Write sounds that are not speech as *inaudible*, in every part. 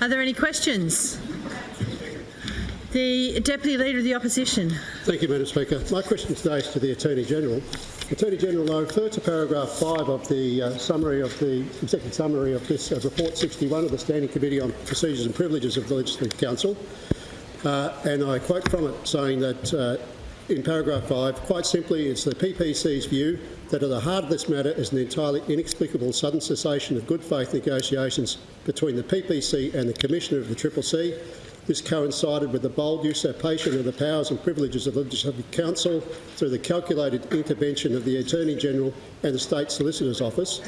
Are there any questions? The Deputy Leader of the Opposition. Thank you, Madam Speaker. My question today is to the Attorney General. Attorney General, I refer to paragraph 5 of the uh, summary of the executive summary of this uh, report 61 of the Standing Committee on Procedures and Privileges of the Legislative Council, uh, and I quote from it saying that uh, in paragraph 5, quite simply, it's the PPC's view that at the heart of this matter is an entirely inexplicable sudden cessation of good faith negotiations between the PPC and the Commissioner of the Triple C this coincided with the bold usurpation of the powers and privileges of the Legislative Council through the calculated intervention of the Attorney-General and the State Solicitor's Office.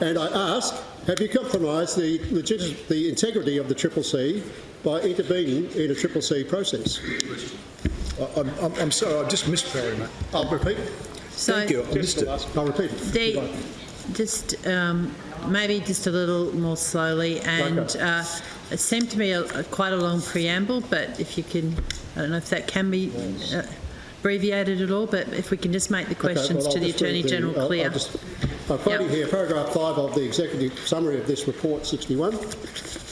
And I ask, have you compromised the, the integrity of the Triple C by intervening in a Triple C process? I'm, I'm, I'm sorry, I just missed Barry, mate. I'll repeat. So Thank you, I missed it. I'll repeat it. The, just um, maybe just a little more slowly and Okay. uh, it seemed to me a, a- quite a long preamble but if you can I don't know if that can be uh, abbreviated at all but if we can just make the Okay, questions well, I'll to the Attorney General I'll- clear. I'll just, I'm quoting Yep. here paragraph 5 of the executive summary of this report 61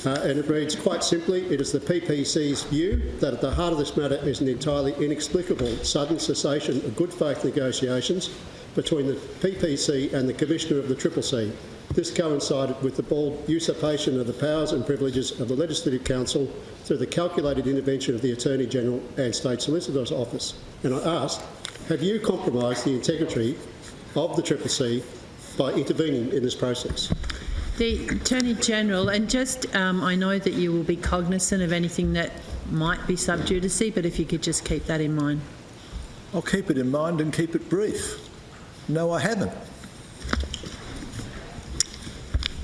uh, and it reads quite simply it is the PPC's view that at the heart of this matter is an entirely inexplicable sudden cessation of good faith negotiations between the PPC and the Commissioner of the Triple C. This coincided with the bold usurpation of the powers and privileges of the Legislative Council through the calculated intervention of the Attorney General and State Solicitor's Office. And I ask, have you compromised the integrity of the Triple C by intervening in this process? The Attorney General, and just um, I know that you will be cognisant of anything that might be sub judice, but if you could just keep that in mind. I'll keep it in mind and keep it brief. No, I haven't.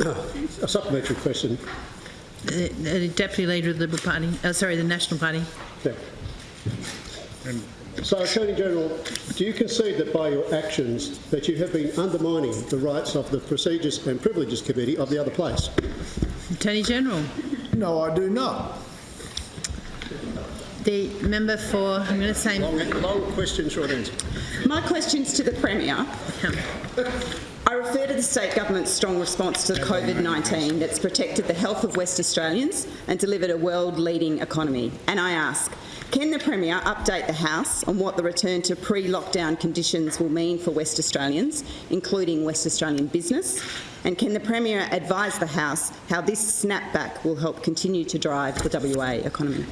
A supplementary question. The, the Deputy Leader of the Liberal Party, uh, sorry, the National Party. Yeah. So, Attorney General, do you concede that by your actions that you have been undermining the rights of the Procedures and Privileges Committee of the other place? Attorney General. No, I do not. The member for, I'm going to say, Long, long question, short answer. My question's to the Premier. I refer to the state government's strong response to COVID-19 that's protected the health of West Australians and delivered a world-leading economy. And I ask, can the Premier update the House on what the return to pre-lockdown conditions will mean for West Australians, including West Australian business? And can the Premier advise the House how this snapback will help continue to drive the WA economy?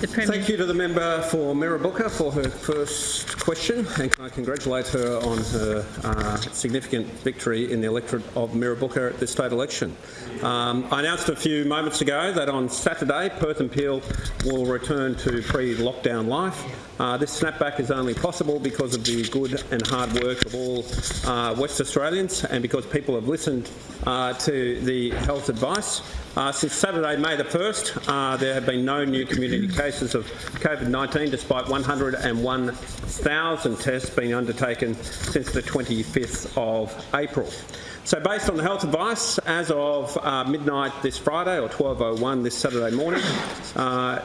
Thank you to the member for Mirrabooka for her first question, and can I congratulate her on her uh, significant victory in the electorate of Mirrabooka at this state election. Um, I announced a few moments ago that on Saturday, Perth and Peel will return to pre-lockdown life. Uh, this snapback is only possible because of the good and hard work of all uh, West Australians and because people have listened uh, to the health advice. Uh, since Saturday, May the 1st, uh, there have been no new community cases of COVID-19 despite 101,000 tests being undertaken since the 25th of April. So based on the health advice, as of uh, midnight this Friday or 12.01 this Saturday morning, uh,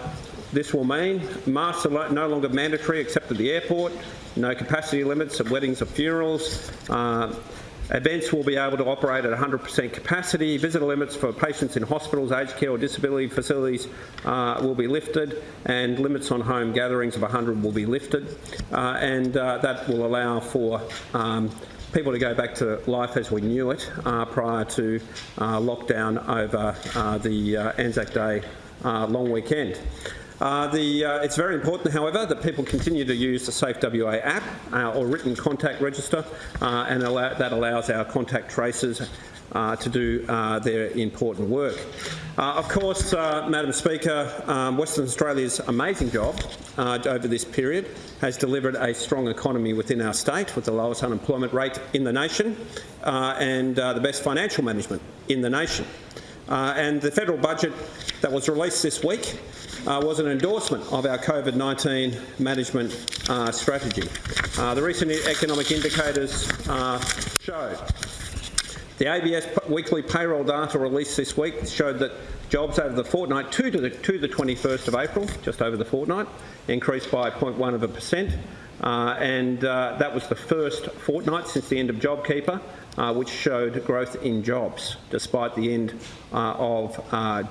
this will mean masks are no longer mandatory except at the airport, no capacity limits at weddings or funerals, uh, Events will be able to operate at 100% capacity. Visitor limits for patients in hospitals, aged care or disability facilities uh, will be lifted and limits on home gatherings of 100 will be lifted uh, and uh, that will allow for um, people to go back to life as we knew it uh, prior to uh, lockdown over uh, the Anzac Day long weekend. Uh, the, uh, it's very important, however, that people continue to use the Safe WA app uh, or written contact register, uh, and allow, that allows our contact tracers uh, to do their important work. Of course, Madam Speaker, um, Western Australia's amazing job over this period has delivered a strong economy within our state with the lowest unemployment rate in the nation and the best financial management in the nation. And the federal budget that was released this week uh, was an endorsement of our COVID-19 management uh, strategy. Uh, the recent economic indicators uh, showed the ABS weekly payroll data released this week showed that jobs over the fortnight to the, to the 21st of April, just over the fortnight, increased by 0.1 of a percent. uh, and uh, that was the first fortnight since the end of JobKeeper, uh, which showed growth in jobs despite the end uh, of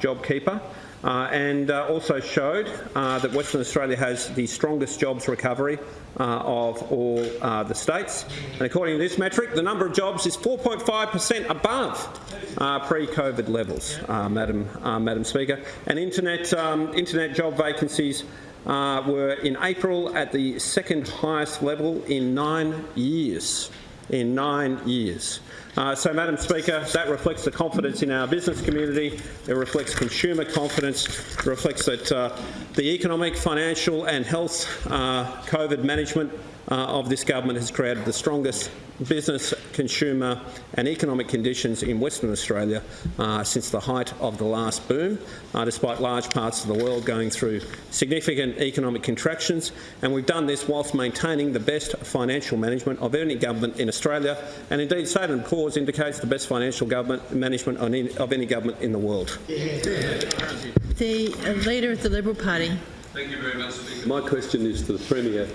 JobKeeper. Uh, and uh, also showed uh, that Western Australia has the strongest jobs recovery of all the states. And according to this metric, the number of jobs is 4.5% above pre-COVID levels, Madam, Madam Speaker. And internet, um, internet job vacancies uh, were in April at the second highest level in nine years. In nine years. Uh, so, Madam Speaker, that reflects the confidence in our business community. It reflects consumer confidence. It reflects that uh, the economic, financial and health uh, COVID management uh, of this government has created the strongest business, consumer and economic conditions in Western Australia uh, since the height of the last boom, uh, despite large parts of the world going through significant economic contractions. And we've done this whilst maintaining the best financial management of any government in Australia, and indeed Statement Cause indicates the best financial government management of any, of any government in the world. The uh, Leader of the Liberal Party. Thank you very much, Speaker. My question is to the Premier.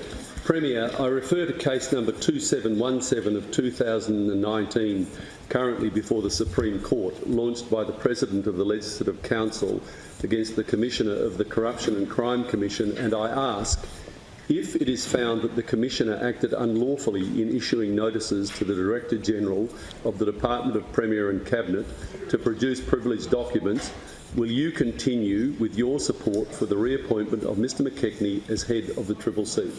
Premier, I refer to case number 2717 of 2019, currently before the Supreme Court, launched by the President of the Legislative Council against the Commissioner of the Corruption and Crime Commission, and I ask if it is found that the Commissioner acted unlawfully in issuing notices to the Director General of the Department of Premier and Cabinet to produce privileged documents, will you continue with your support for the reappointment of Mr McKechnie as head of the Triple C?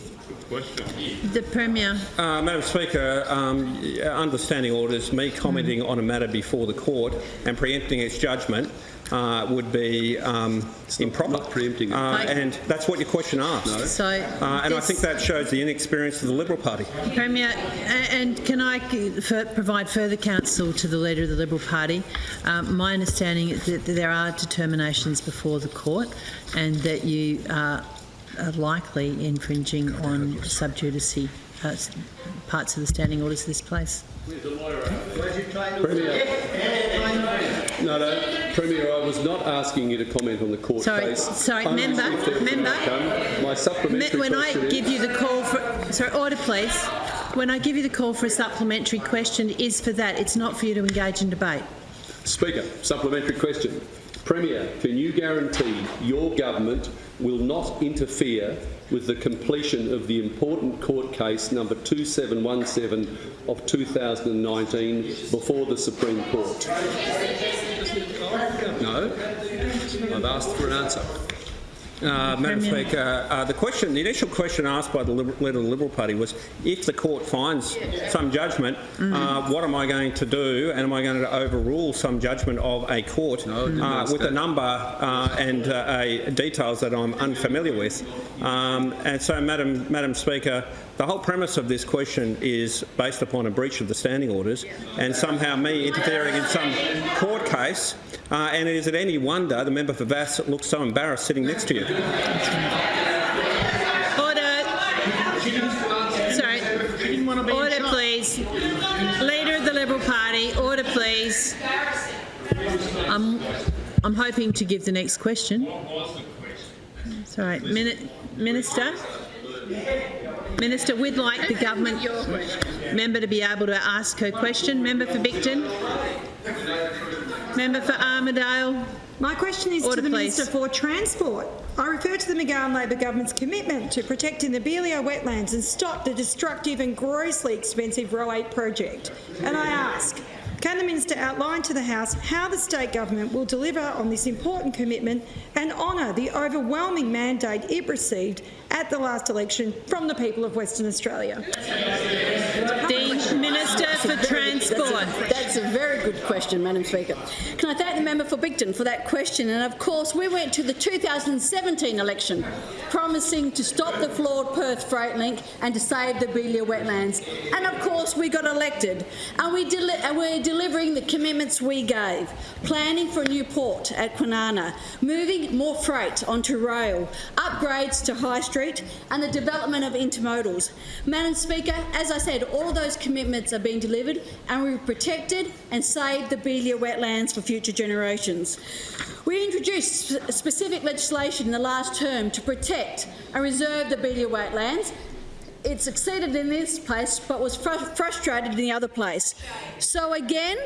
The Premier. Uh, Madam Speaker, um, understanding orders, me commenting on a matter before the court and preempting its judgment uh, would be um, improper. not preempting it. Uh, and that's what your question asked. So, Uh, and I think that shows the inexperience of the Liberal Party. Premier, and can I provide further counsel to the Leader of the Liberal Party? Um, my understanding is that there are determinations before the court and that you are are likely infringing on sub judice uh, parts of the standing orders of this place. Premier, no, no, Premier, I was not asking you to comment on the court Sorry, case. sorry, Only member, if there's an member. My supplementary When I question is- give you the call for, sorry, order please. When I give you the call for a supplementary question, it is for that. It's not for you to engage in debate. Speaker, supplementary question. Premier, can you guarantee your government will not interfere with the completion of the important court case number 2717 of 2019 before the Supreme Court? No. I've asked for an answer. Uh, Madam Speaker, uh, the question, the initial question asked by the Liber- Leader of the Liberal Party was, if the court finds some judgment, uh, what am I going to do, and am I going to overrule some judgment of a court No, I didn't uh, ask with a number uh, and uh, a details that I'm unfamiliar with? Um, and so, Madam, Madam Speaker, the whole premise of this question is based upon a breach of the standing orders, and somehow me interfering in some court case. Uh, and is it any wonder the member for Vasse looks so embarrassed sitting next to you? Order. Sorry. Order, please. Leader of the Liberal Party, order, please. I'm, I'm hoping to give the next question. Mini- Minister? Minister, we'd like the government member to be able to ask her question. Member for Bicton? Member for Armadale? My question is Order, to the please. Minister for Transport. I refer to the McGowan Labor government's commitment to protecting the Beeliar wetlands and stop the destructive and grossly expensive Roe 8 project. And I ask, can the Minister outline to the House how the state government will deliver on this important commitment and honour the overwhelming mandate it received at the last election from the people of Western Australia? The Minister for Transport. That's a very good question, Madam Speaker. Can I thank the member for Bicton for that question? And of course, we went to the 2017 election promising to stop the flawed Perth Freight Link and to save the Beeliar wetlands. And of course, we got elected. And, we deli- and we're delivering the commitments we gave. Planning for a new port at Kwinana, moving more freight onto rail, upgrades to High Street, and the development of intermodals. Madam Speaker, as I said, all those commitments are being delivered and we've protected and saved the Beeliar wetlands for future generations. We introduced sp- specific legislation in the last term to protect and reserve the Beeliar wetlands it succeeded in this place but was fr frustrated in the other place. So again,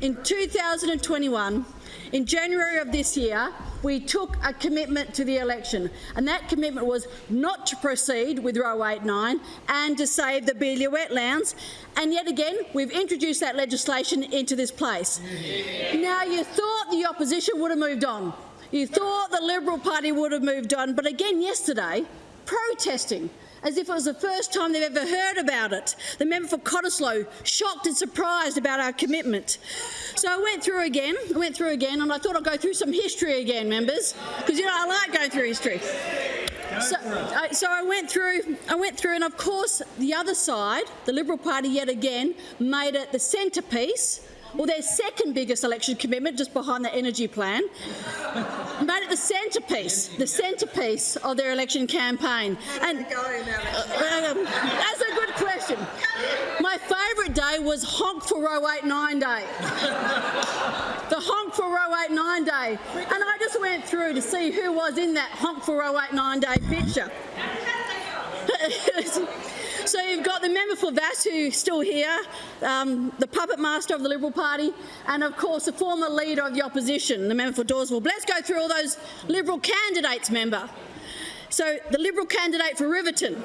in 2021, in January of this year, we took a commitment to the election, and that commitment was not to proceed with Roe 89 and to save the Beeliar wetlands. And yet again, we've introduced that legislation into this place. Now, you thought the opposition would have moved on. You thought the Liberal Party would have moved on, but again yesterday, protesting as if it was the first time they've ever heard about it. The member for Cottesloe, shocked and surprised about our commitment. So I went through again, I went through again, and I thought I'd go through some history again, members, because you know I like going through history. So, I- so I went through, I went through, and of course the other side, the Liberal Party, yet again made it the centrepiece, or their second biggest election commitment, just behind the energy plan, *laughs* made it the centrepiece, the centrepiece of their election campaign. And uh, um, that's a good question. My favourite day was honk for Roe 89 day. *laughs* the honk for Roe 89 day. And I just went through to see who was in that honk for Roe 89 day picture. *laughs* So you've got the member for who's still here, um, the puppet master of the Liberal Party, and of course the former leader of the opposition, the member for Dawesville. Let's go through all those Liberal candidates, member. So the Liberal candidate for Riverton,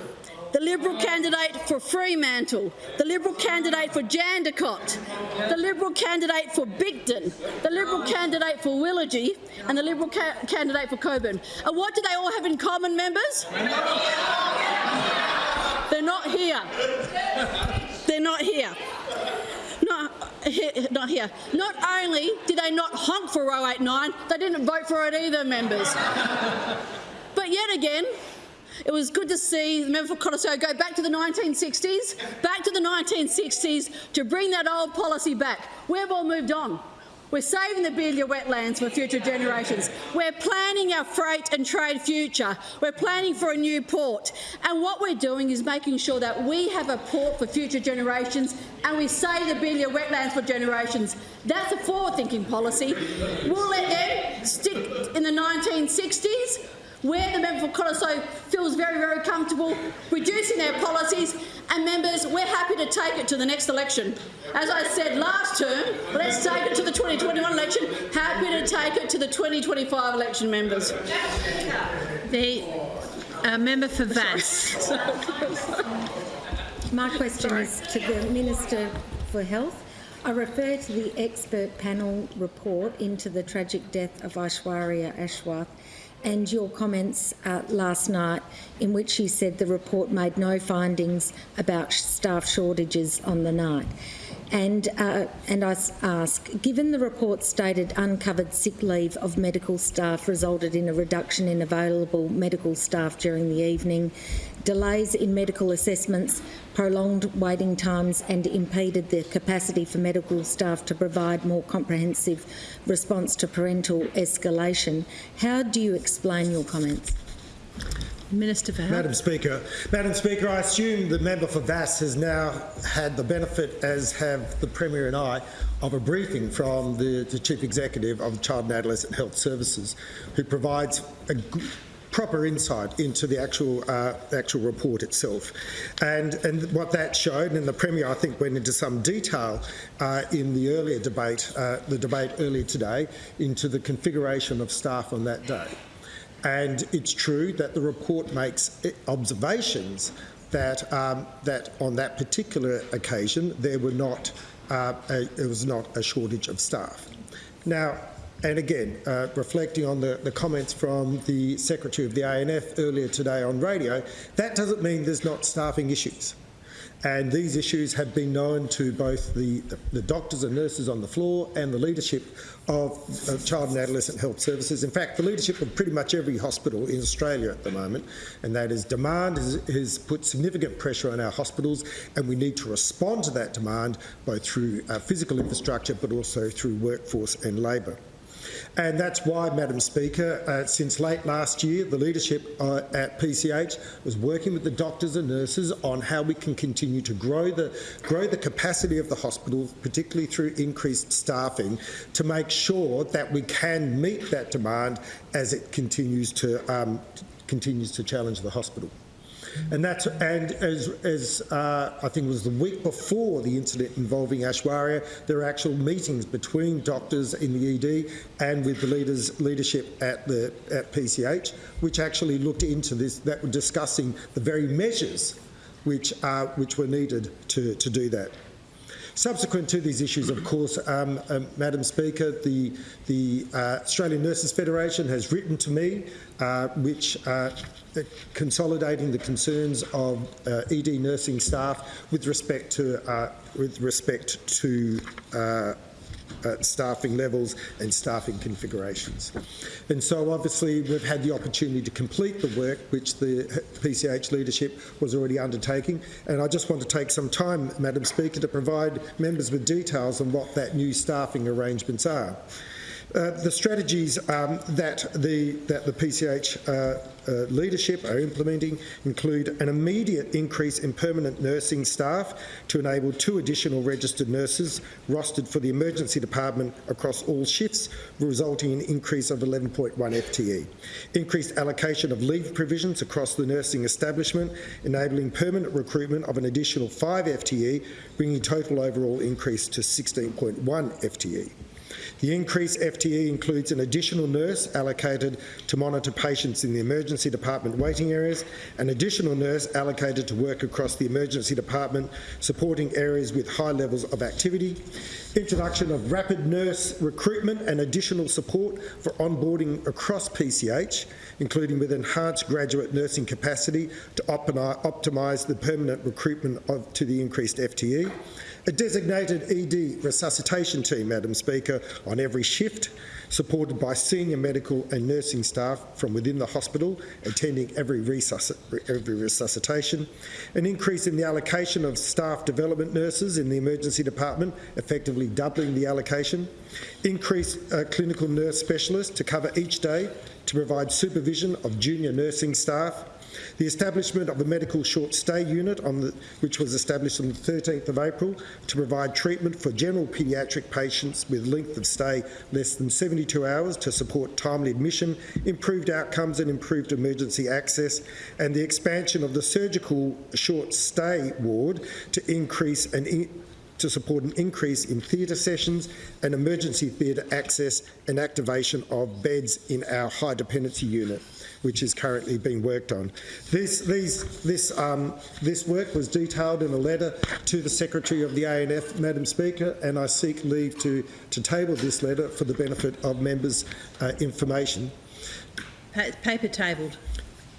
the Liberal candidate for Fremantle, the Liberal candidate for Jandakot, the Liberal candidate for Bicton, the Liberal candidate for Willagee, and the Liberal ca candidate for Cockburn. And what do they all have in common, members? They're not here. They're not here. Not, not here. Not only did they not honk for Roe 89, they didn't vote for it either, members. But yet again, it was good to see the member for Cottesloe go back to the 1960s, back to the 1960s to bring that old policy back. We've all moved on. We're saving the Beeliar wetlands for future generations. We're planning our freight and trade future. We're planning for a new port. And what we're doing is making sure that we have a port for future generations and we save the Beeliar wetlands for generations. That's a forward-thinking policy. We'll let them stick in the 1960s where the member for Cottesloe feels very, very comfortable reducing their policies. And members, we're happy to take it to the next election. As I said last term, let's take it to the 2021 election. Happy to take it to the 2025 election, members. The uh, member for Vasse. My question is to the Minister for Health. I refer to the expert panel report into the tragic death of Aishwarya Aswath and your comments uh, last night in which you said the report made no findings about staff shortages on the night. And, uh, and I ask, given the report stated uncovered sick leave of medical staff resulted in a reduction in available medical staff during the evening, delays in medical assessments, prolonged waiting times and impeded the capacity for medical staff to provide more comprehensive response to parental escalation, how do you explain your comments? Minister for Health. Madam Speaker, Madam Speaker, I assume the member for Vasse has now had the benefit, as have the Premier and I, of a briefing from the, the Chief Executive of Child and Adolescent Health Services, who provides a g- proper insight into the actual uh, actual report itself, and and what that showed, and the Premier I think went into some detail uh, in the earlier debate, uh, the debate earlier today, into the configuration of staff on that day. And it's true that the report makes observations that, um, that on that particular occasion there were not, uh, a, there was not a shortage of staff. Now, and again, uh, reflecting on the, the comments from the Secretary of the ANF earlier today on radio, that doesn't mean there's not staffing issues. And these issues have been known to both the, the, the doctors and nurses on the floor and the leadership of uh, Child and Adolescent Health Services. In fact, the leadership of pretty much every hospital in Australia at the moment, and that is demand has, has put significant pressure on our hospitals, and we need to respond to that demand both through uh, physical infrastructure but also through workforce and labour. And that's why, Madam Speaker, uh, since late last year, the leadership uh, at PCH was working with the doctors and nurses on how we can continue to grow the, grow the capacity of the hospital, particularly through increased staffing, to make sure that we can meet that demand as it continues to, um, continues to challenge the hospital. And that's and as, as uh, I think it was the week before the incident involving Aishwarya, there were actual meetings between doctors in the ED and with the leaders leadership at the at PCH, which actually looked into this. That were discussing the very measures which uh, which were needed to to do that. Subsequent to these issues, of course, um, um, Madam Speaker, the, the uh, Australian Nurses Federation has written to me, uh, which consolidating the concerns of uh, ED nursing staff with respect to uh, with respect to uh, uh, staffing levels and staffing configurations. And so obviously we've had the opportunity to complete the work which the PCH leadership was already undertaking and I just want to take some time, Madam Speaker, to provide members with details on what that new staffing arrangements are. Uh, the strategies um, that the that the PCH uh, uh, leadership are implementing include an immediate increase in permanent nursing staff to enable two additional registered nurses rostered for the emergency department across all shifts, resulting in an increase of 11.1 FTE. Increased allocation of leave provisions across the nursing establishment, enabling permanent recruitment of an additional 5 FTE, bringing total overall increase to 16.1 FTE. The increased FTE includes an additional nurse allocated to monitor patients in the emergency department waiting areas, an additional nurse allocated to work across the emergency department, supporting areas with high levels of activity, introduction of rapid nurse recruitment and additional support for onboarding across PCH, including with enhanced graduate nursing capacity to optimise the permanent recruitment of, to the increased FTE, a designated ED resuscitation team, Madam Speaker, on every shift, supported by senior medical and nursing staff from within the hospital, attending every, resusc every resuscitation, an increase in the allocation of staff development nurses in the emergency department, effectively doubling the allocation, increased uh, clinical nurse specialists to cover each day to provide supervision of junior nursing staff, the establishment of a medical short stay unit, the, which was established on the 13th of April to provide treatment for general paediatric patients with length of stay less than 72 hours to support timely admission, improved outcomes and improved emergency access, and the expansion of the surgical short stay ward to increase in to support an increase in theatre sessions and emergency theatre access and activation of beds in our high dependency unit which is currently being worked on. This, these, this, um, this work was detailed in a letter to the Secretary of the ANF, Madam Speaker, and I seek leave to, to table this letter for the benefit of members' uh, information. Pa paper tabled.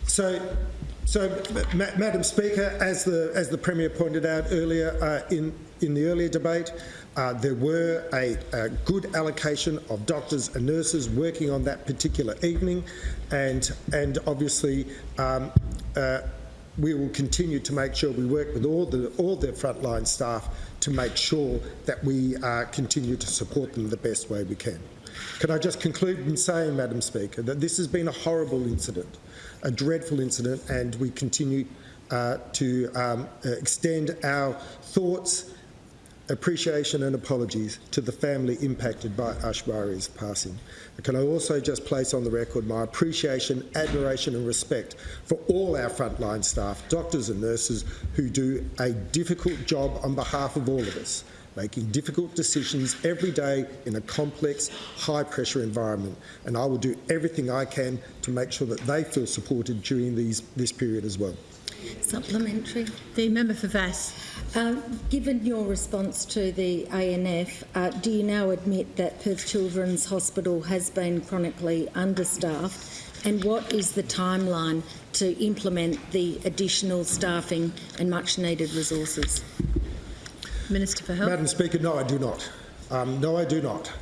So, so Ma Madam Speaker, as the, as the Premier pointed out earlier uh, in, in the earlier debate, uh, there were a, a, good allocation of doctors and nurses working on that particular evening, and and obviously. Um, uh, we will continue to make sure we work with all the all the frontline staff to make sure that we uh, continue to support them the best way we can. Can I just conclude in saying, Madam Speaker, that this has been a horrible incident, a dreadful incident, and we continue uh, to um, uh, extend our thoughts appreciation and apologies to the family impacted by Aishwarya's passing. Can I also just place on the record my appreciation, admiration and respect for all our frontline staff, doctors and nurses who do a difficult job on behalf of all of us, making difficult decisions every day in a complex, high-pressure environment. And I will do everything I can to make sure that they feel supported during these, this period as well. Supplementary. The member for Vasse. Uh, given your response to the ANF, uh, do you now admit that Perth Children's Hospital has been chronically understaffed? And what is the timeline to implement the additional staffing and much needed resources? Minister for Health. Madam Speaker, no, I do not. Um, no, I do not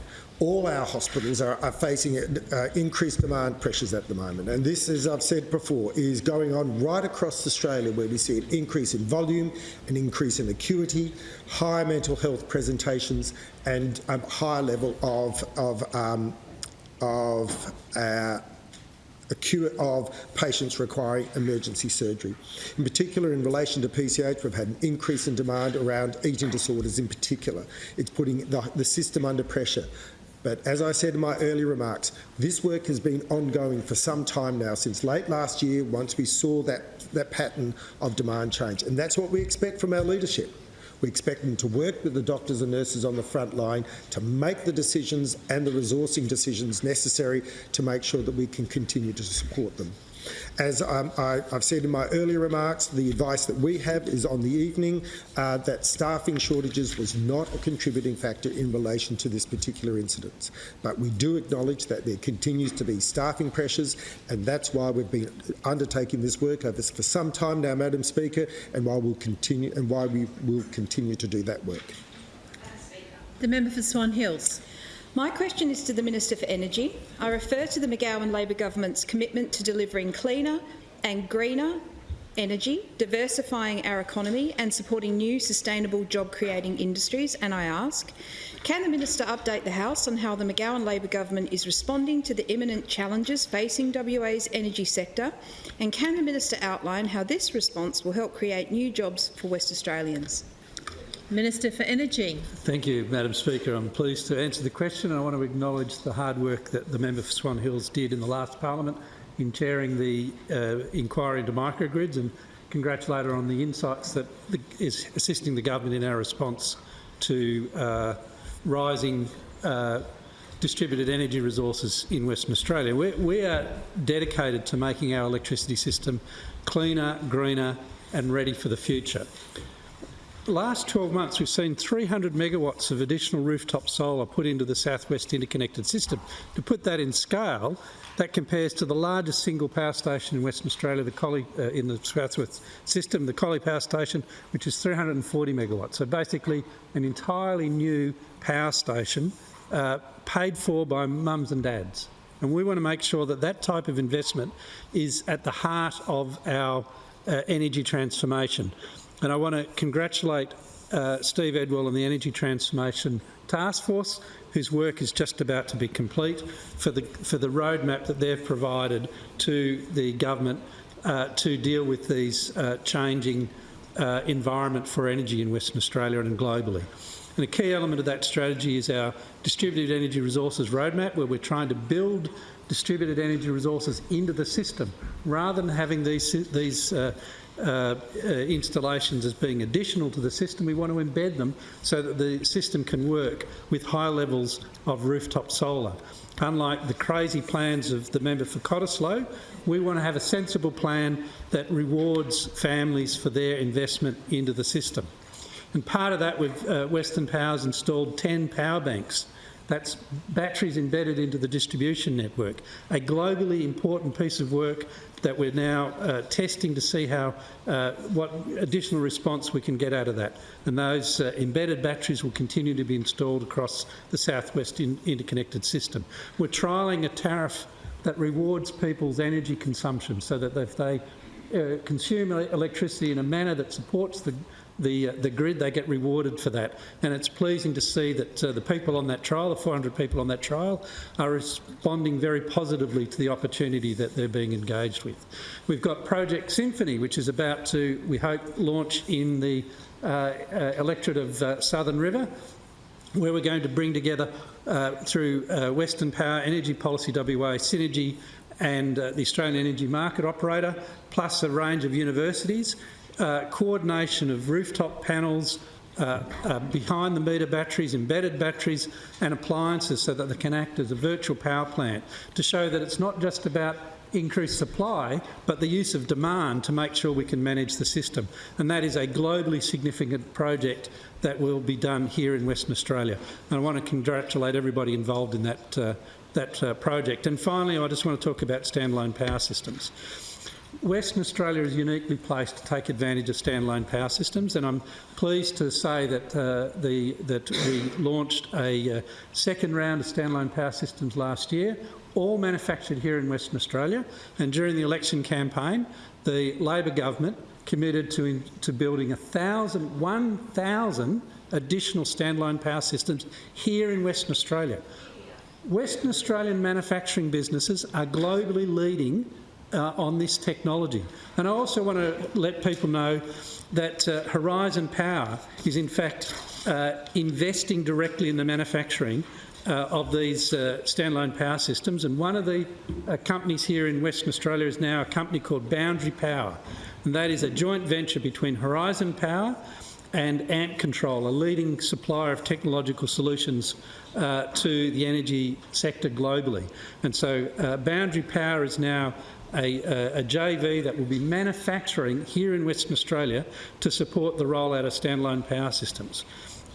all our hospitals are, are facing uh, increased demand pressures at the moment. And this, as I've said before, is going on right across Australia where we see an increase in volume, an increase in acuity, higher mental health presentations and a higher level of, of, um, of uh, acute of patients requiring emergency surgery. In particular, in relation to PCH, we've had an increase in demand around eating disorders in particular. It's putting the, the system under pressure But as I said in my early remarks, this work has been ongoing for some time now, since late last year, once we saw that, that pattern of demand change. And that's what we expect from our leadership. We expect them to work with the doctors and nurses on the front line to make the decisions and the resourcing decisions necessary to make sure that we can continue to support them. As um, I, have said in my earlier remarks, the advice that we have is on the evening uh, that staffing shortages was not a contributing factor in relation to this particular incident. But we do acknowledge that there continues to be staffing pressures, and that's why we've been undertaking this work over for some time now, Madam Speaker, and why we'll continue and why we will continue to do that work. The member for Swan Hills. My question is to the Minister for Energy. I refer to the McGowan Labor government's commitment to delivering cleaner and greener energy, diversifying our economy and supporting new sustainable job-creating industries, and I ask, can the Minister update the House on how the McGowan Labor government is responding to the imminent challenges facing WA's energy sector, and can the Minister outline how this response will help create new jobs for West Australians? Minister for Energy. Thank you, Madam Speaker. I'm pleased to answer the question. I want to acknowledge the hard work that the member for Swan Hills did in the last parliament in chairing the uh, inquiry into microgrids and congratulate her on the insights that the, is assisting the government in our response to uh, rising uh, distributed energy resources in Western Australia. We're, we are dedicated to making our electricity system cleaner, greener and ready for the future last 12 months, we've seen 300 megawatts of additional rooftop solar put into the Southwest Interconnected System. To put that in scale, that compares to the largest single power station in Western Australia, the Collie, uh, in the Southwest system, the Collie Power Station, which is 340 megawatts. So basically, an entirely new power station uh, paid for by mums and dads. And we want to make sure that that type of investment is at the heart of our uh, energy transformation. And I want to congratulate uh, Steve Edwell and the Energy Transformation Task Force, whose work is just about to be complete, for the, for the roadmap that they've provided to the government uh, to deal with these uh, changing uh, environment for energy in Western Australia and globally. And a key element of that strategy is our distributed energy resources roadmap, where we're trying to build distributed energy resources into the system rather than having these, these uh, uh, installations as being additional to the system. We want to embed them so that the system can work with high levels of rooftop solar. Unlike the crazy plans of the member for Cottesloe, we want to have a sensible plan that rewards families for their investment into the system. And part of that, with uh, Western Power's installed 10 power banks that's batteries embedded into the distribution network, a globally important piece of work that we're now uh, testing to see how uh, what additional response we can get out of that. And those uh, embedded batteries will continue to be installed across the southwest in interconnected system. We're trialling a tariff that rewards people's energy consumption so that if they uh, consume electricity in a manner that supports the the, uh, the grid, they get rewarded for that. And it's pleasing to see that uh, the people on that trial, the 400 people on that trial, are responding very positively to the opportunity that they're being engaged with. We've got Project Symphony, which is about to, we hope, launch in the uh, uh electorate of uh, Southern River, where we're going to bring together uh, through Western Power, Energy Policy WA, Synergy and the Australian Energy Market Operator, plus a range of universities uh, coordination of rooftop panels, uh, uh, behind the meter batteries, embedded batteries and appliances so that they can act as a virtual power plant to show that it's not just about increased supply but the use of demand to make sure we can manage the system and that is a globally significant project that will be done here in Western Australia and I want to congratulate everybody involved in that, uh, that uh, project. And finally I just want to talk about standalone power systems. Western Australia is uniquely placed to take advantage of standalone power systems, and I'm pleased to say that uh, the that we launched a uh, second round of standalone power systems last year, all manufactured here in Western Australia. And during the election campaign, the Labor government committed to in, to building 1,000 1,000 additional standalone power systems here in Western Australia. Western Australian manufacturing businesses are globally leading uh, on this technology. And I also want to let people know that uh, Horizon Power is in fact uh, investing directly in the manufacturing uh, of these uh, standalone power systems, and one of the uh, companies here in Western Australia is now a company called Boundary Power, and that is a joint venture between Horizon Power and Ampcontrol, a leading supplier of technological solutions uh, to the energy sector globally. And so uh, Boundary Power is now a, a, a, JV that will be manufacturing here in Western Australia to support the rollout of standalone power systems.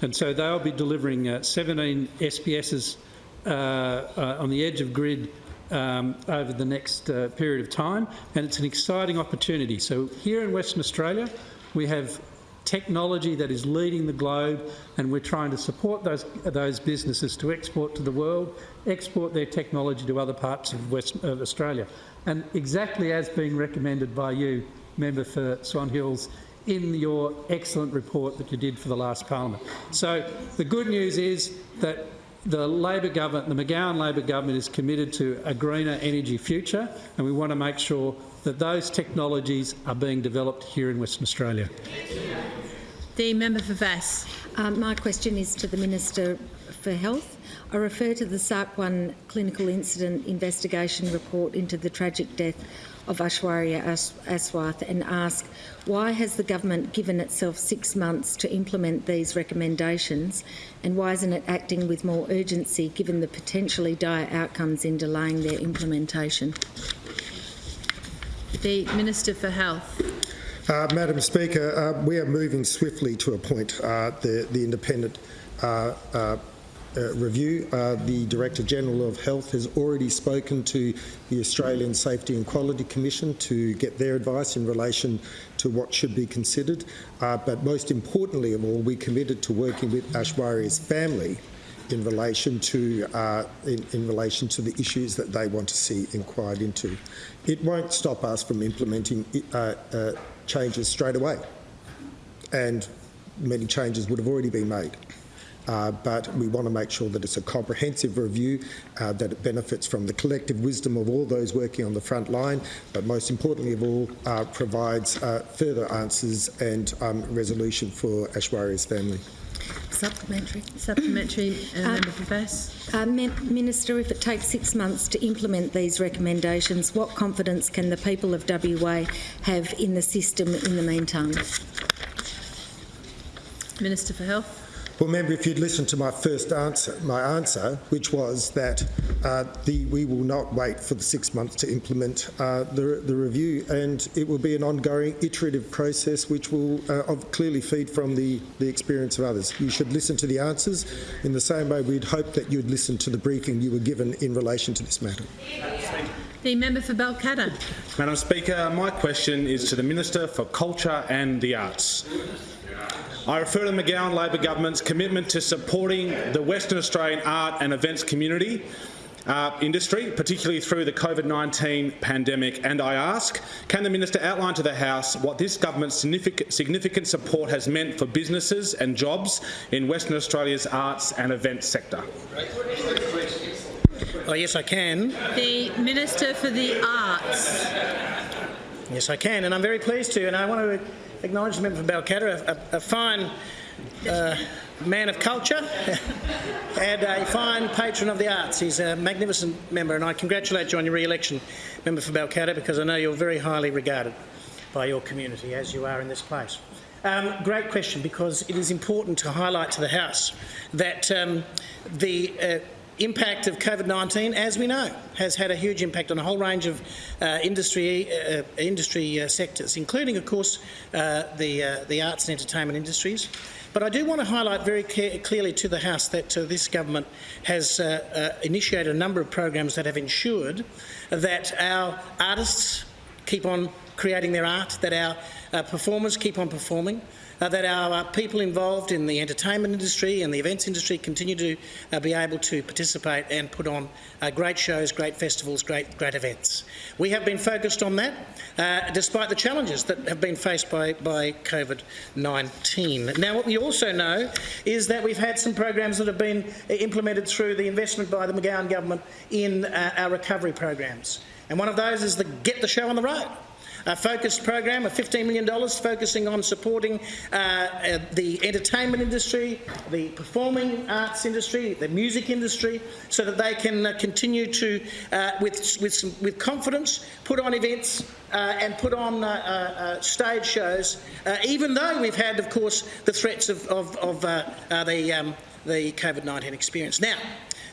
And so they'll be delivering uh, 17 SPSs uh, uh, on the edge of grid um, over the next uh, period of time, and it's an exciting opportunity. So here in Western Australia, we have technology that is leading the globe, and we're trying to support those, those businesses to export to the world, export their technology to other parts of, West, of Australia. And exactly as being recommended by you, Member for Swan Hills, in your excellent report that you did for the last parliament. So the good news is that the Labor government, the McGowan Labor government is committed to a greener energy future and we want to make sure that those technologies are being developed here in Western Australia. The member for Vasse. Um, my question is to the Minister for Health. I refer to the SAC-1 clinical incident investigation report into the tragic death of Aishwarya Aswath and ask why has the government given itself six months to implement these recommendations and why isn't it acting with more urgency given the potentially dire outcomes in delaying their implementation? The Minister for Health. Uh, Madam Speaker, uh, we are moving swiftly to appoint uh, the, the independent uh, review. Uh, the Director General of Health has already spoken to the Australian Safety and Quality Commission to get their advice in relation to what should be considered. Uh, but most importantly of all, we committed to working with Ashwari's family in relation to uh, in, in, relation to the issues that they want to see inquired into. It won't stop us from implementing uh, uh, changes straight away, and many changes would have already been made. Uh, but we want to make sure that it's a comprehensive review, uh, that it benefits from the collective wisdom of all those working on the front line, but most importantly of all, uh, provides uh, further answers and um, resolution for Aishwarya's family. Supplementary. Supplementary, uh, Member for Vasse. Uh, Minister, if it takes six months to implement these recommendations, what confidence can the people of WA have in the system in the meantime? Minister for Health. Well, member, if you'd listened to my first answer, my answer, which was that uh, the, we will not wait for the six months to implement uh, the, the review, and it will be an ongoing iterative process which will uh, clearly feed from the, the experience of others. You should listen to the answers in the same way we'd hope that you'd listen to the briefing you were given in relation to this matter. The member for Balcatta. Madam Speaker, my question is to the Minister for Culture and the Arts. I refer to the McGowan Labor government's commitment to supporting the Western Australian art and events community uh, industry, particularly through the COVID-19 pandemic, and I ask, can the Minister outline to the House what this government's significant, significant support has meant for businesses and jobs in Western Australia's arts and events sector? Well, yes, I can. The Minister for the Arts. Yes, I can, and I'm very pleased to, and I want to acknowledge the member from Balcatta, a, a fine uh, man of culture *laughs* and a fine patron of the arts. He's a magnificent member, and I congratulate you on your re-election, member for Balcatta, because I know you're very highly regarded by your community, as you are in this place. Um, great question, because it is important to highlight to the House that um, the uh, impact of COVID-19, as we know, has had a huge impact on a whole range of uh, industry uh, industry uh, sectors, including, of course, uh, the uh, the arts and entertainment industries. But I do want to highlight very clearly to the House that uh, this government has initiated a number of programs that have ensured that our artists keep on creating their art, that our performers keep on performing, uh, that our uh, people involved in the entertainment industry and the events industry continue to uh, be able to participate and put on uh, great shows, great festivals, great, great events. We have been focused on that, uh, despite the challenges that have been faced by, by COVID-19. Now, what we also know is that we've had some programs that have been implemented through the investment by the McGowan government in uh, our recovery programs. And one of those is the Get the Show on the Road. A focused program of $15 million focusing on supporting uh, uh, the entertainment industry, the performing arts industry, the music industry, so that they can uh, continue to, uh, with, with, some, with confidence, put on events uh, and put on uh, uh, stage shows, even though we've had, of course, the threats of, of, of the, um, the COVID-19 experience. Now,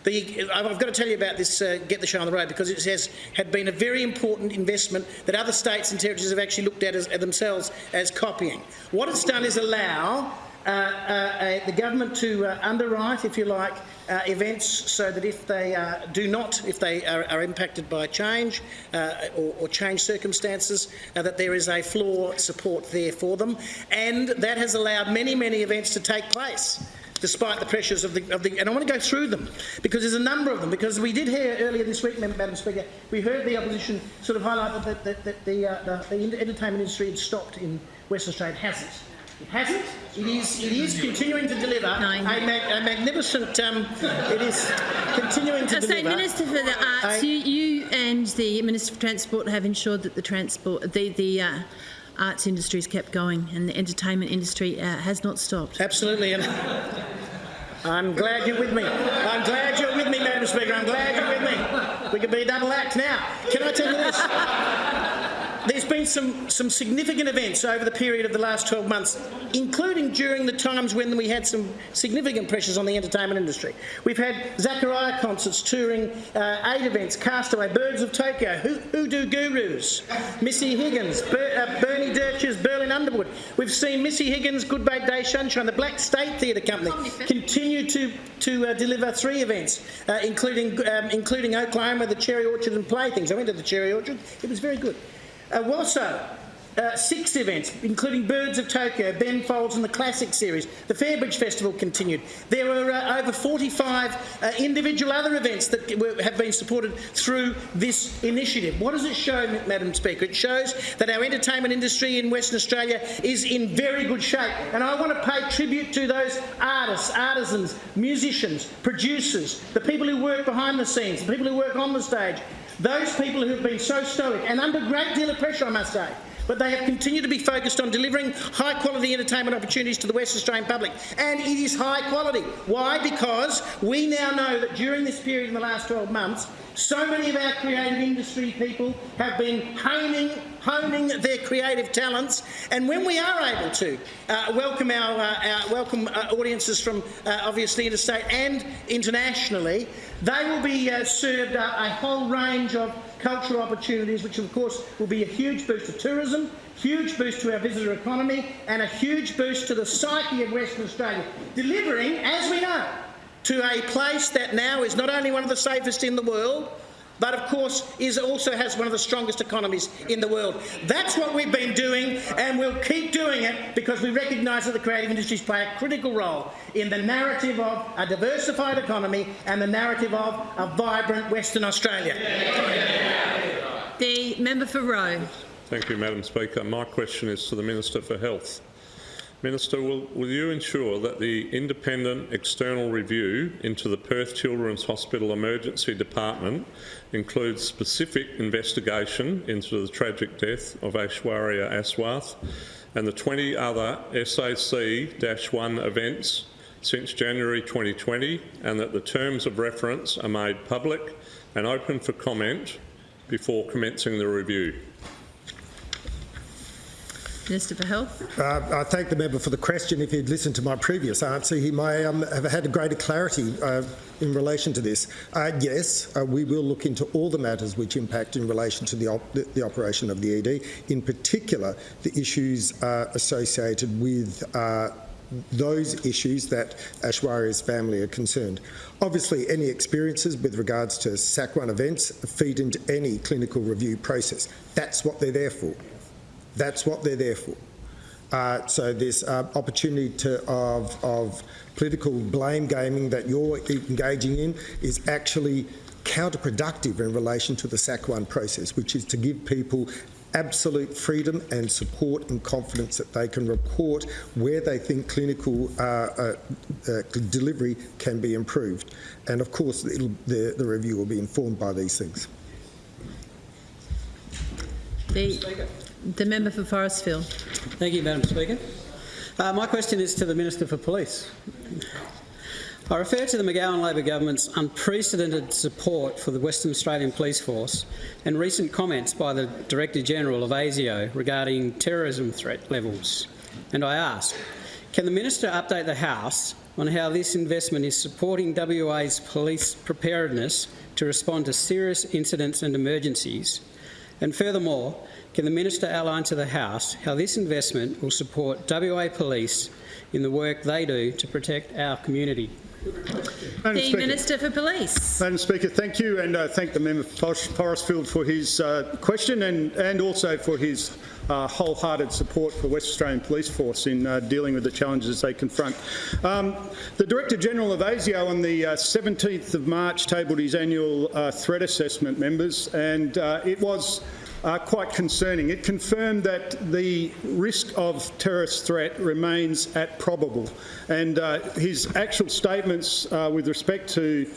the, I've got to tell you about this uh, Get the Show on the Road because it has had been a very important investment that other states and territories have actually looked at as, themselves as copying. What it's done is allow uh, uh, the government to uh, underwrite, if you like, uh, events so that if they uh, do not, if they are, are impacted by change uh, or, or change circumstances, uh, that there is a floor support there for them. And that has allowed many, many events to take place despite the pressures of the, of the, and I want to go through them because there's a number of them. Because we did hear earlier this week, Madam Speaker, we heard the opposition sort of highlight that, that, that the, uh, the, the entertainment industry had stopped in Western Australia. It hasn't. It hasn't. It is. It is continuing to deliver a, mag, a magnificent. Um, it is continuing to I say, deliver. Minister for the Arts, you, you and the Minister for Transport have ensured that the transport, the the uh, arts industry has kept going, and the entertainment industry uh, has not stopped. Absolutely, and I'm glad you're with me. I'm glad you're with me, Madam Speaker. I'm glad you're with me. We could be a double act now. Can I tell you this? There's been some, some significant events over the period of the last 12 months, including during the times when we had some significant pressures on the entertainment industry. We've had Zachariah concerts touring uh, eight events, Castaway, Birds of Tokyo, Hoodoo Gurus, Missy Higgins, Ber- uh, Bernie Dirches, Berlin Underwood. We've seen Missy Higgins, Good Bad Day Sunshine, the Black State Theatre Company continue to, to uh, deliver three events, uh, including, um, including Oklahoma, the Cherry Orchard and Playthings. I went to the Cherry Orchard. It was very good. Uh, WASO, uh, six events, including Birds of Tokyo, Ben Folds and the Classic Series. The Fairbridge Festival continued. There were uh, over 45 uh, individual other events that were, have been supported through this initiative. What does it show, Madam Speaker? It shows that our entertainment industry in Western Australia is in very good shape. And I want to pay tribute to those artists, artisans, musicians, producers, the people who work behind the scenes, the people who work on the stage, those people who have been so stoic and under a great deal of pressure, I must say. But they have continued to be focused on delivering high quality entertainment opportunities to the West Australian public. And it is high quality. Why? Because we now know that during this period in the last 12 months, so many of our creative industry people have been honing, honing their creative talents. And when we are able to uh, welcome our, uh, our welcome uh, audiences from uh, obviously interstate and internationally, they will be uh, served a whole range of cultural opportunities, which of course will be a huge boost to tourism, huge boost to our visitor economy, and a huge boost to the psyche of Western Australia, delivering, as we know, to a place that now is not only one of the safest in the world, but of course is also has one of the strongest economies in the world. That's what we've been doing and we'll keep doing it because we recognise that the creative industries play a critical role in the narrative of a diversified economy and the narrative of a vibrant Western Australia. The member for Roe. Thank you, Madam Speaker. My question is to the Minister for Health. Minister, will, will you ensure that the independent external review into the Perth Children's Hospital Emergency Department includes specific investigation into the tragic death of Aishwarya Aswath and the 20 other SAC-1 events since January 2020 and that the terms of reference are made public and open for comment before commencing the review? Minister for Health. Uh, I thank the member for the question. If he'd listened to my previous answer, he may um, have had a greater clarity uh, in relation to this. Uh, yes, uh, we will look into all the matters which impact in relation to the, op the, operation of the ED, in particular the issues uh, associated with uh, those issues that Aishwarya's family are concerned. Obviously, any experiences with regards to SAC-1 events feed into any clinical review process. That's what they're there for. That's what they're there for. Uh, so this uh, opportunity to, of, of political blame gaming that you're engaging in is actually counterproductive in relation to the SAC-1 process, which is to give people absolute freedom and support and confidence that they can report where they think clinical uh, uh, uh, delivery can be improved. And of course, it'll, the, the review will be informed by these things. The The member for Forrestfield. Thank you, Madam Speaker. Uh, my question is to the Minister for Police. I refer to the McGowan Labor government's unprecedented support for the Western Australian Police Force and recent comments by the Director General of ASIO regarding terrorism threat levels. And I ask, can the Minister update the House on how this investment is supporting WA's police preparedness to respond to serious incidents and emergencies? And furthermore, can the Minister outline to the House how this investment will support WA Police in the work they do to protect our community? The Minister for Police. Madam Speaker, thank you, and uh, thank the member for Forrestfield for his uh, question and, and also for his uh, wholehearted support for West Australian Police Force in uh, dealing with the challenges they confront. Um, the Director General of ASIO on the uh, 17th of March tabled his annual uh, threat assessment, members, and it was uh, quite concerning. It confirmed that the risk of terrorist threat remains at probable. And uh, his actual statements uh, with respect to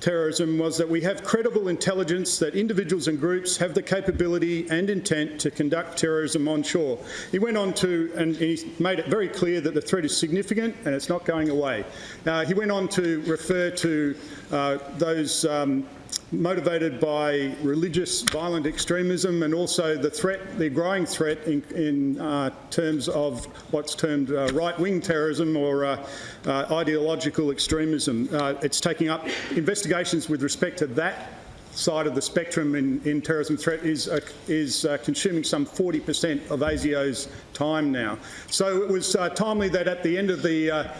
terrorism was that we have credible intelligence that individuals and groups have the capability and intent to conduct terrorism onshore. He went on to, and he made it very clear that the threat is significant and it's not going away. Uh, he went on to refer to uh, those um, motivated by religious violent extremism and also the threat, the growing threat in, in uh, terms of what's termed uh, right-wing terrorism or uh, uh ideological extremism. Uh, it's taking up investigations with respect to that side of the spectrum in, in terrorism threat is, uh, is uh, consuming some 40% of ASIO's time now. So it was uh, timely that at the end of the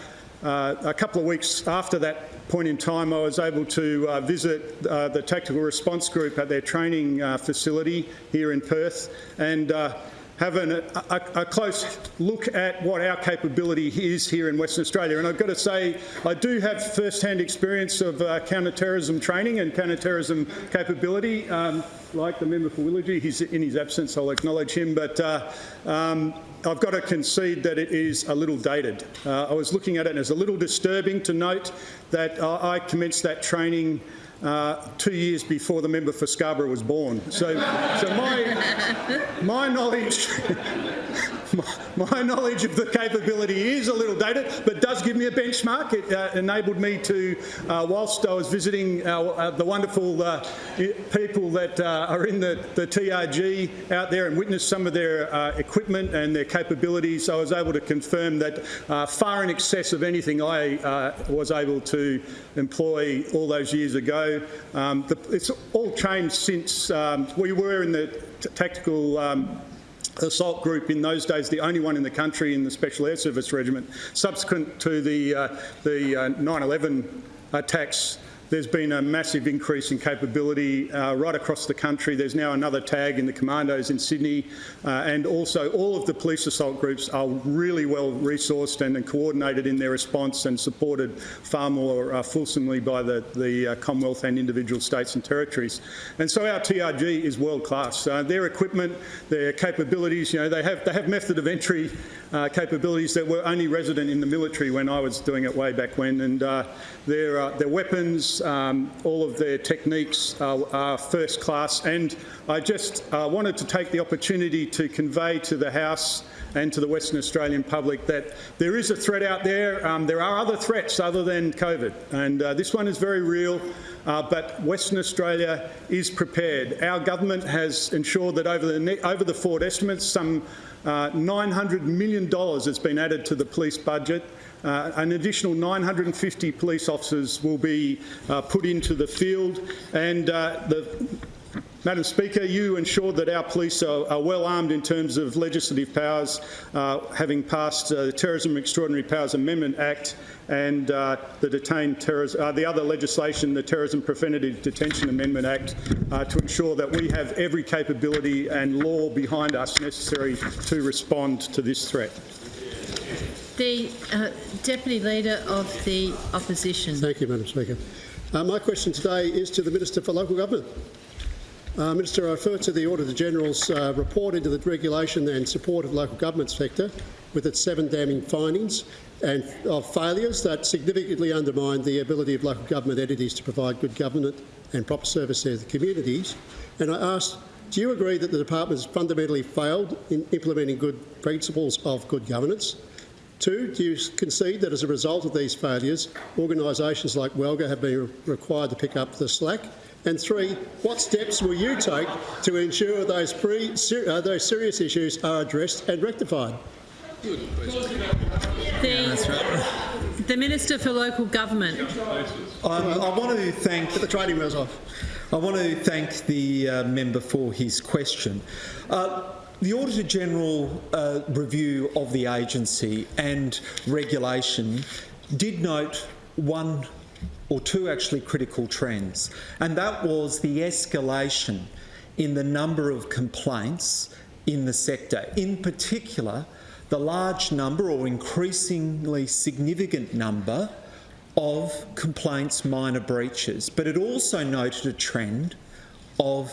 uh, a couple of weeks after that point in time, I was able to uh, visit uh, the Tactical Response Group at their training uh, facility here in Perth. And uh, have an, a, a, close look at what our capability is here in Western Australia. And I've got to say, I do have first-hand experience of uh, counter-terrorism training and counter-terrorism capability. Um, like the member for Willagee, he's in his absence, I'll acknowledge him, but um, I've got to concede that it is a little dated. Uh, I was looking at it and it's a little disturbing to note that uh, I commenced that training uh, two years before the member for Scarborough was born. So, so my, my knowledge *laughs* my knowledge of the capability is a little dated, but does give me a benchmark. It uh, enabled me to, uh, whilst I was visiting uh, the wonderful uh, people that uh, are in the, the, TRG out there and witness some of their equipment and their capabilities, I was able to confirm that far in excess of anything I was able to employ all those years ago. Um, the, it's all changed since um, we were in the tactical um, assault group in those days, the only one in the country in the Special Air Service Regiment. Subsequent to the 9-11 uh, attacks, there's been a massive increase in capability uh, right across the country. There's now another tag in the commandos in Sydney, uh, and also all of the police assault groups are really well resourced and, and coordinated in their response and supported far more uh, fulsomely by the, the uh, Commonwealth and individual states and territories. And so our TRG is world class. Uh, their equipment, their capabilities, you know, they have, they have method of entry uh, capabilities that were only resident in the military when I was doing it way back when, and their, their weapons, um, all of their techniques are, are, first class and I just uh, wanted to take the opportunity to convey to the House and to the Western Australian public that there is a threat out there. Um, there are other threats other than COVID and uh, this one is very real uh, but Western Australia is prepared. Our government has ensured that over the, over the estimates some uh, $900 million has been added to the police budget. Uh, an additional 950 police officers will be uh, put into the field and uh, the Madam Speaker, you ensured that our police are, are well armed in terms of legislative powers, uh, having passed uh, the Terrorism Extraordinary Powers Amendment Act and uh, the uh, the other legislation, the Terrorism Preventative Detention Amendment Act, uh, to ensure that we have every capability and law behind us necessary to respond to this threat. The uh, Deputy Leader of the Opposition. Thank you, Madam Speaker. Uh, my question today is to the Minister for Local Government. Uh, Minister, I refer to the Auditor General's uh, report into the regulation and support of local government sector with its seven damning findings and of failures that significantly undermine the ability of local government entities to provide good government and proper service to the communities. And I ask Do you agree that the department has fundamentally failed in implementing good principles of good governance? Two, do you concede that as a result of these failures, organisations like WALGA have been required to pick up the slack? And three, what steps will you take to ensure those, pre, ser, uh, those serious issues are addressed and rectified? The, the Minister for Local Government. Um, I want to thank the trading wheels off. I want to thank the uh, member for his question. Uh, the Auditor General uh, review of the agency and regulation did note one or two actually critical trends, and that was the escalation in the number of complaints in the sector, in particular the large number or increasingly significant number of complaints minor breaches, but it also noted a trend of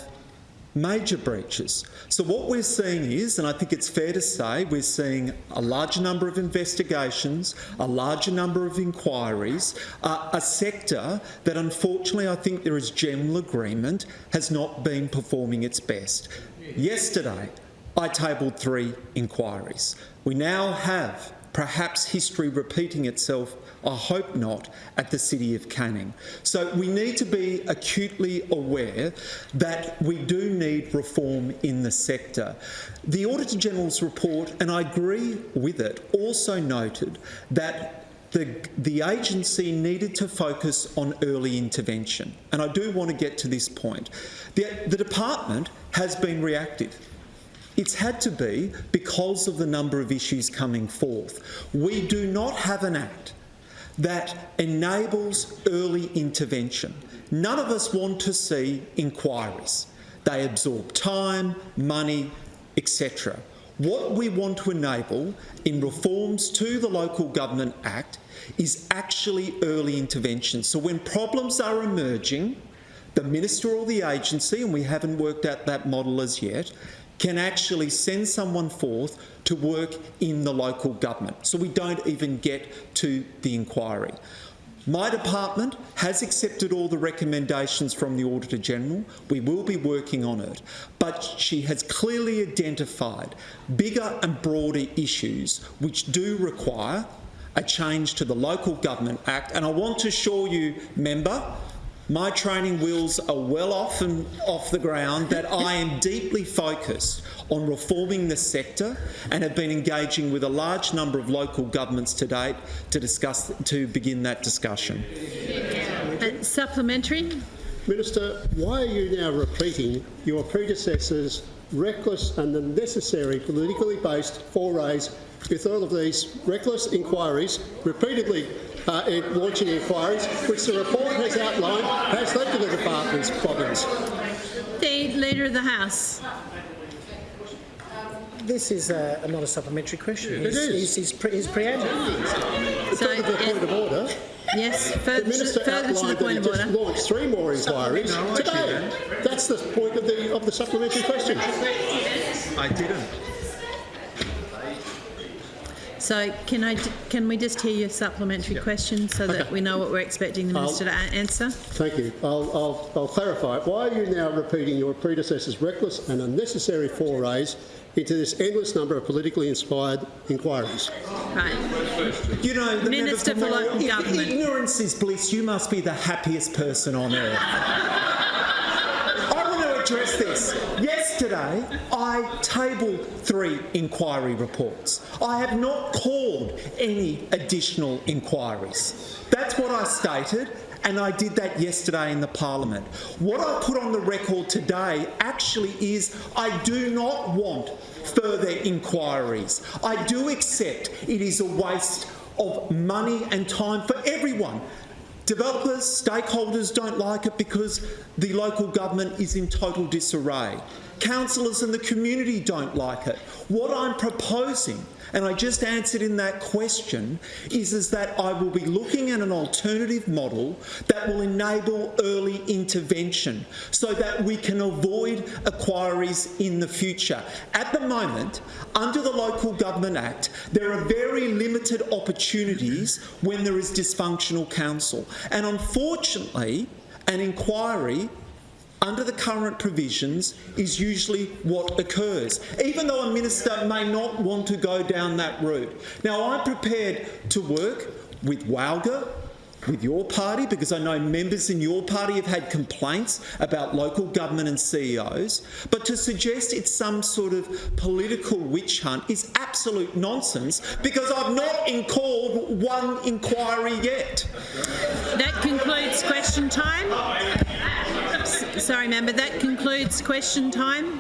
major breaches. So what we're seeing is, and I think it's fair to say, we're seeing a larger number of investigations, a larger number of inquiries, uh, a sector that unfortunately I think there is general agreement has not been performing its best. Yesterday, I tabled three inquiries. We now have perhaps history repeating itself, I hope not, at the City of Canning. So we need to be acutely aware that we do need reform in the sector. The Auditor General's report, and I agree with it, also noted that the, the agency needed to focus on early intervention. And I do want to get to this point. The, the department has been reactive. It's had to be because of the number of issues coming forth. We do not have an Act that enables early intervention. None of us want to see inquiries. They absorb time, money, etc. What we want to enable in reforms to the Local Government Act is actually early intervention. So when problems are emerging, the minister or the agency, and we haven't worked out that model as yet, can actually send someone forth to work in the local government. So we don't even get to the inquiry. My department has accepted all the recommendations from the Auditor General. We will be working on it. But she has clearly identified bigger and broader issues which do require a change to the Local Government Act. And I want to assure you, member, my training wheels are well off and off the ground that I am deeply focused on reforming the sector and have been engaging with a large number of local governments to date to discuss to begin that discussion. Uh, supplementary. Minister, why are you now repeating your predecessor's reckless and unnecessary politically based forays with all of these reckless inquiries repeatedly uh, in launching inquiries, which the report has outlined has led to the department's problems. The Leader of the House. This is uh, not a supplementary question. It He's, is. He's, he's, pre- he's preamble. So, to the point of order. Yes, The further, minister further to the outlined that point he of just order. launched three more inquiries No, today. That's the point of the of the supplementary question. I didn't. So can I, can we just hear your supplementary question so that we know what we're expecting the I'll- Minister to answer? Thank you. I'll, I'll, I'll clarify. Why are you now repeating your predecessor's reckless and unnecessary forays into this endless number of politically inspired inquiries? Right. You know, the Minister for Moore, Local if Government. ignorance is bliss, you must be the happiest person on earth. *laughs* I want to address this. Yesterday, I tabled three inquiry reports. I have not called any additional inquiries. That's what I stated, and I did that yesterday in the Parliament. What I put on the record today actually is I do not want further inquiries. I do accept it is a waste of money and time for everyone. Developers, stakeholders don't like it because the local government is in total disarray. Councillors and the community don't like it. What I'm proposing, and I just answered in that question, is, is that I will be looking at an alternative model that will enable early intervention so that we can avoid inquiries in the future. At the moment, under the Local Government Act, there are very limited opportunities when there is dysfunctional council. And unfortunately, an inquiry under the current provisions is usually what occurs, even though a minister may not want to go down that route. Now, I'm prepared to work with WALGA, with your party, because I know members in your party have had complaints about local government and CEOs, but to suggest it's some sort of political witch hunt is absolute nonsense because I've not in- called one inquiry yet. That concludes question time. Sorry, member, that concludes question time.